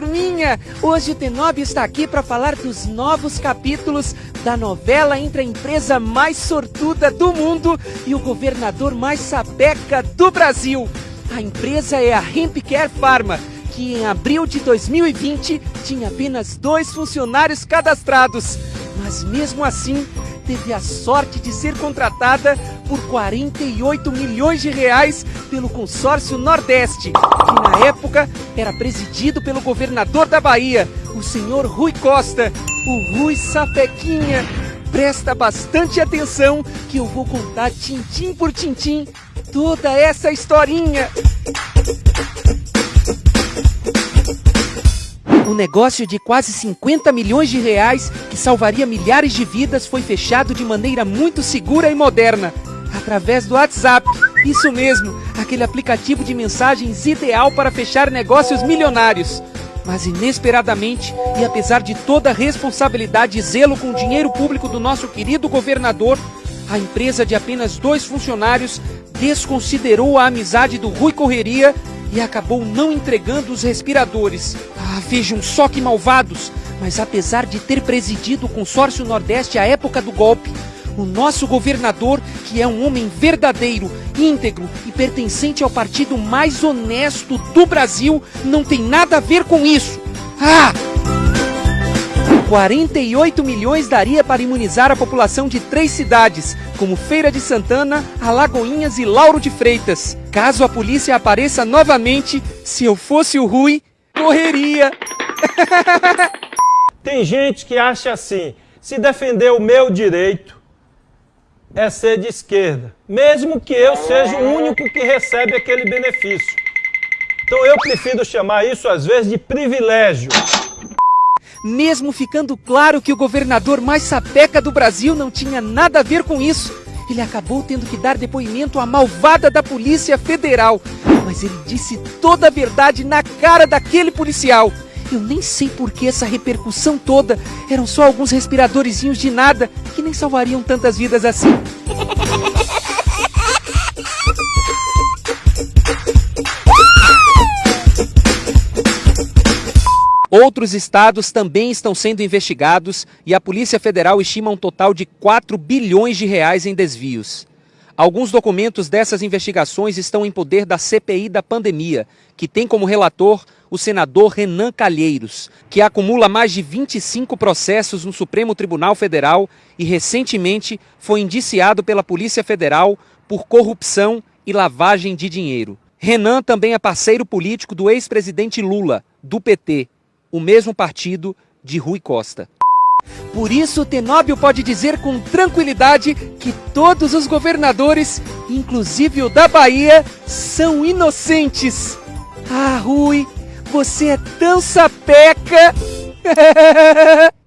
turminha! Hoje o Tenob está aqui para falar dos novos capítulos da novela entre a empresa mais sortuda do mundo e o governador mais sapeca do Brasil. A empresa é a Hempcare Pharma, que em abril de 2020 tinha apenas dois funcionários cadastrados. Mas mesmo assim, teve a sorte de ser contratada por 48 milhões de reais pelo consórcio Nordeste, que na época era presidido pelo governador da Bahia, o senhor Rui Costa, o Rui Sapequinha. Presta bastante atenção que eu vou contar tintim por tintim toda essa historinha. O negócio de quase 50 milhões de reais, que salvaria milhares de vidas, foi fechado de maneira muito segura e moderna, através do WhatsApp. Isso mesmo, aquele aplicativo de mensagens ideal para fechar negócios milionários. Mas inesperadamente, e apesar de toda a responsabilidade e zelo com o dinheiro público do nosso querido governador, a empresa de apenas dois funcionários desconsiderou a amizade do Rui Correria e acabou não entregando os respiradores. Ah, vejam só que malvados! Mas apesar de ter presidido o consórcio Nordeste à época do golpe, o nosso governador, que é um homem verdadeiro, íntegro e pertencente ao partido mais honesto do Brasil, não tem nada a ver com isso. Ah! 48 milhões daria para imunizar a população de três cidades, como Feira de Santana, Alagoinhas e Lauro de Freitas. Caso a polícia apareça novamente, se eu fosse o Rui, correria. Tem gente que acha assim: se defender o meu direito é ser de esquerda, mesmo que eu seja o único que recebe aquele benefício. Então eu prefiro chamar isso às vezes de privilégio. Mesmo ficando claro que o governador mais sapeca do Brasil não tinha nada a ver com isso, ele acabou tendo que dar depoimento à malvada da Polícia Federal. Mas ele disse toda a verdade na cara daquele policial. Eu nem sei por que essa repercussão toda. Eram só alguns respiradorzinhos de nada que nem salvariam tantas vidas assim. Outros estados também estão sendo investigados e a Polícia Federal estima um total de 4 bilhões de reais em desvios. Alguns documentos dessas investigações estão em poder da CPI da pandemia, que tem como relator o senador Renan Calheiros, que acumula mais de 25 processos no Supremo Tribunal Federal e recentemente foi indiciado pela Polícia Federal por corrupção e lavagem de dinheiro. Renan também é parceiro político do ex-presidente Lula, do PT, o mesmo partido de Rui Costa. Por isso, Tenóbio pode dizer com tranquilidade que todos os governadores, inclusive o da Bahia, são inocentes. Ah, Rui, você é tão sapeca!